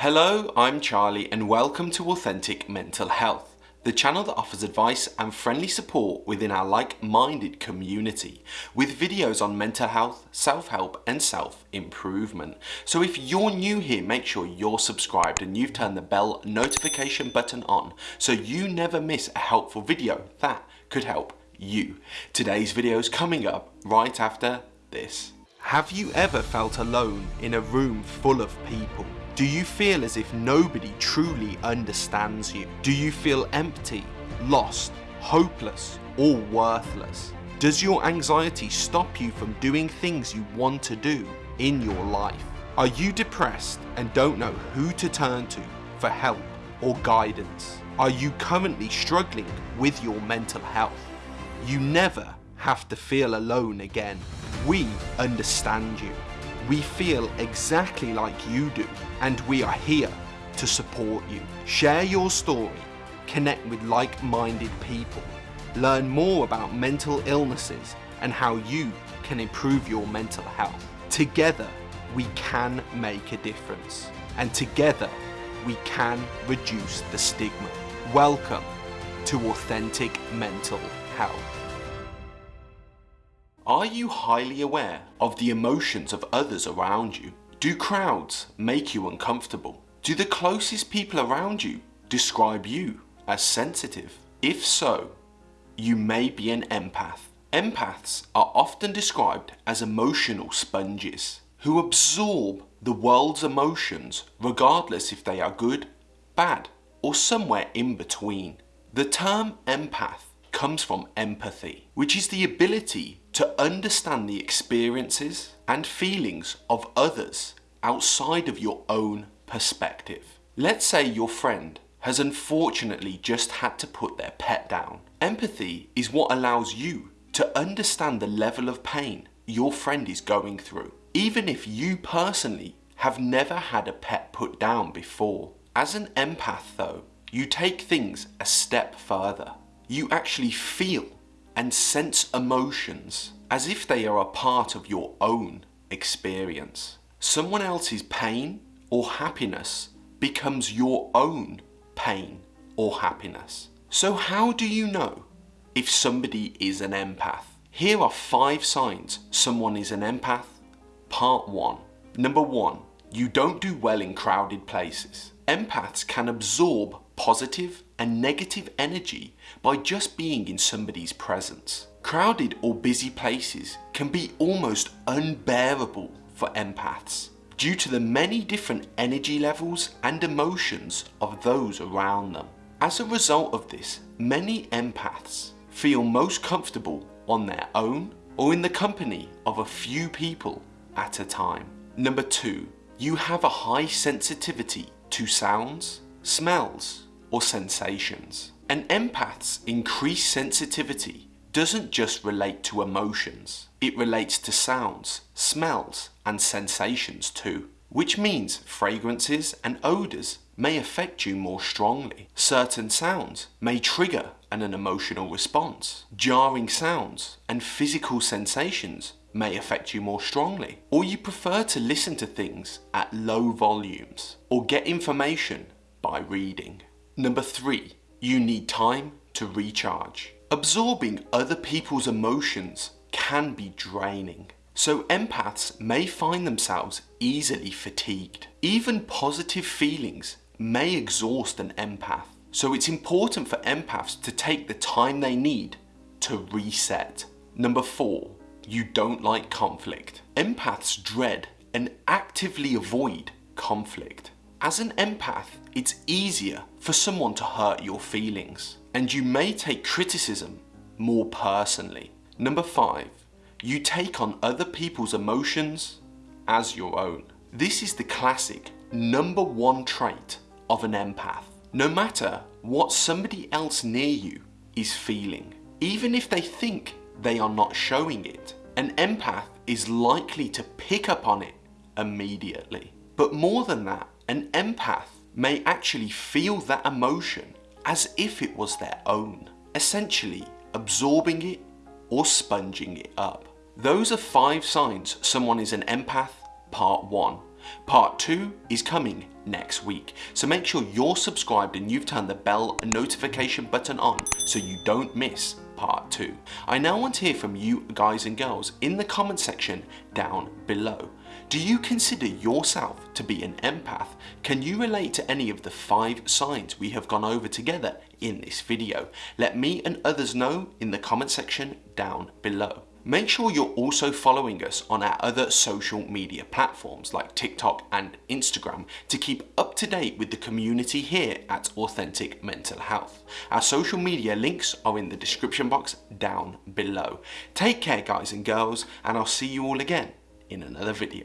Hello, I'm Charlie and welcome to Authentic Mental Health, the channel that offers advice and friendly support within our like-minded community, with videos on mental health, self-help and self-improvement. So if you're new here, make sure you're subscribed and you've turned the bell notification button on so you never miss a helpful video that could help you. Today's video is coming up right after this. Have you ever felt alone in a room full of people? Do you feel as if nobody truly understands you? Do you feel empty, lost, hopeless, or worthless? Does your anxiety stop you from doing things you want to do in your life? Are you depressed and don't know who to turn to for help or guidance? Are you currently struggling with your mental health? You never have to feel alone again. We understand you. We feel exactly like you do and we are here to support you. Share your story, connect with like-minded people, learn more about mental illnesses and how you can improve your mental health. Together, we can make a difference and together, we can reduce the stigma. Welcome to Authentic Mental Health. Are you highly aware of the emotions of others around you? Do crowds make you uncomfortable? Do the closest people around you describe you as sensitive? If so, you may be an empath. Empaths are often described as emotional sponges who absorb the world's emotions regardless if they are good, bad or somewhere in between. The term empath comes from empathy, which is the ability to understand the experiences and feelings of others outside of your own perspective. Let's say your friend has unfortunately just had to put their pet down. Empathy is what allows you to understand the level of pain your friend is going through, even if you personally have never had a pet put down before. As an empath though, you take things a step further. You actually feel and sense emotions as if they are a part of your own experience. Someone else's pain or happiness becomes your own pain or happiness. So how do you know if somebody is an empath? Here are five signs someone is an empath. Part 1. Number 1. You don't do well in crowded places. Empaths can absorb positive and negative energy by just being in somebody's presence. Crowded or busy places can be almost unbearable for empaths due to the many different energy levels and emotions of those around them. As a result of this, many empaths feel most comfortable on their own or in the company of a few people at a time. Number 2. You have a high sensitivity to sounds, smells, or sensations. An empath's increased sensitivity doesn't just relate to emotions, it relates to sounds, smells and sensations too. Which means fragrances and odours may affect you more strongly. Certain sounds may trigger an, an emotional response. Jarring sounds and physical sensations may affect you more strongly. Or you prefer to listen to things at low volumes or get information by reading. Number three, you need time to recharge. Absorbing other people's emotions can be draining. So empaths may find themselves easily fatigued. Even positive feelings may exhaust an empath. So it's important for empaths to take the time they need to reset. Number four, you don't like conflict. Empaths dread and actively avoid conflict. As an empath, it's easier for someone to hurt your feelings and you may take criticism more personally. Number five, you take on other people's emotions as your own. This is the classic number one trait of an empath. No matter what somebody else near you is feeling, even if they think they are not showing it, an empath is likely to pick up on it immediately. But more than that, an empath may actually feel that emotion as if it was their own, essentially absorbing it or sponging it up. Those are five signs someone is an empath, part one. Part 2 is coming next week, so make sure you're subscribed and you've turned the bell notification button on so you don't miss part 2. I now want to hear from you guys and girls in the comment section down below. Do you consider yourself to be an empath? Can you relate to any of the 5 signs we have gone over together in this video? Let me and others know in the comment section down below. Make sure you're also following us on our other social media platforms like TikTok and Instagram to keep up to date with the community here at Authentic Mental Health. Our social media links are in the description box down below. Take care guys and girls and I'll see you all again in another video.